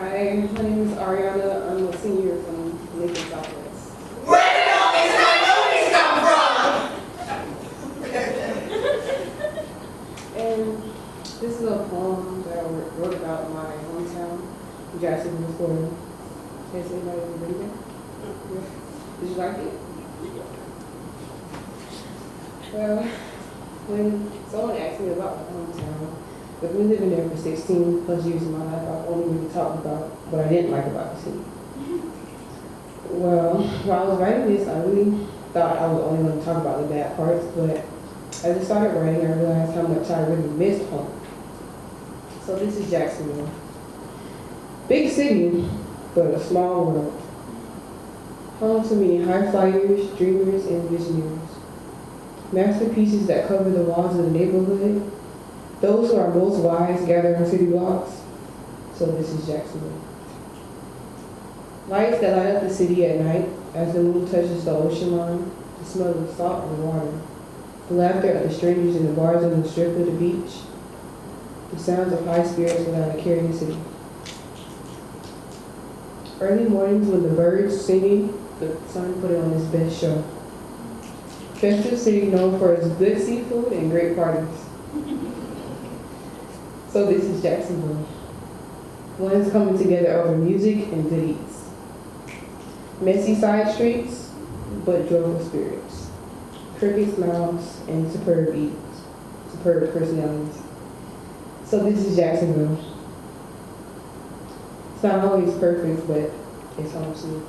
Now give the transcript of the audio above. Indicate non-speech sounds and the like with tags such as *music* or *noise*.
Hi, my name is Ariana. I'm a senior from Lincoln Southwest. Where did all these coyotes come from? and this is a poem that I wrote about my hometown, Jacksonville, Florida. Has anybody ever been there? Did you like it? Well, when someone asked me about my poem, but we living there for 16 plus years of my life, I've only really talked about what I didn't like about the city. Well, *laughs* while I was writing this, I really thought I was only going to talk about the bad parts, but as I started writing, I realized how much I really missed home. So this is Jacksonville. Big city, but a small world. Home to many high flyers, dreamers, and visionaries. Masterpieces that cover the walls of the neighborhood. Those who are most wise gather on city blocks. So this is Jacksonville. Lights that light up the city at night as the moon touches the ocean line, the smell of salt and water, the laughter of the strangers in the bars on the strip of the beach, the sounds of high spirits without a care in the city. Early mornings when the birds singing, the sun put on its best show. Festive city known for its good seafood and great parties. So this is Jacksonville. One's coming together over music and good eats. Messy side streets, but joyful spirits. Crooked smiles and superb eats, superb personalities. So this is Jacksonville. It's not always perfect, but it's home to me.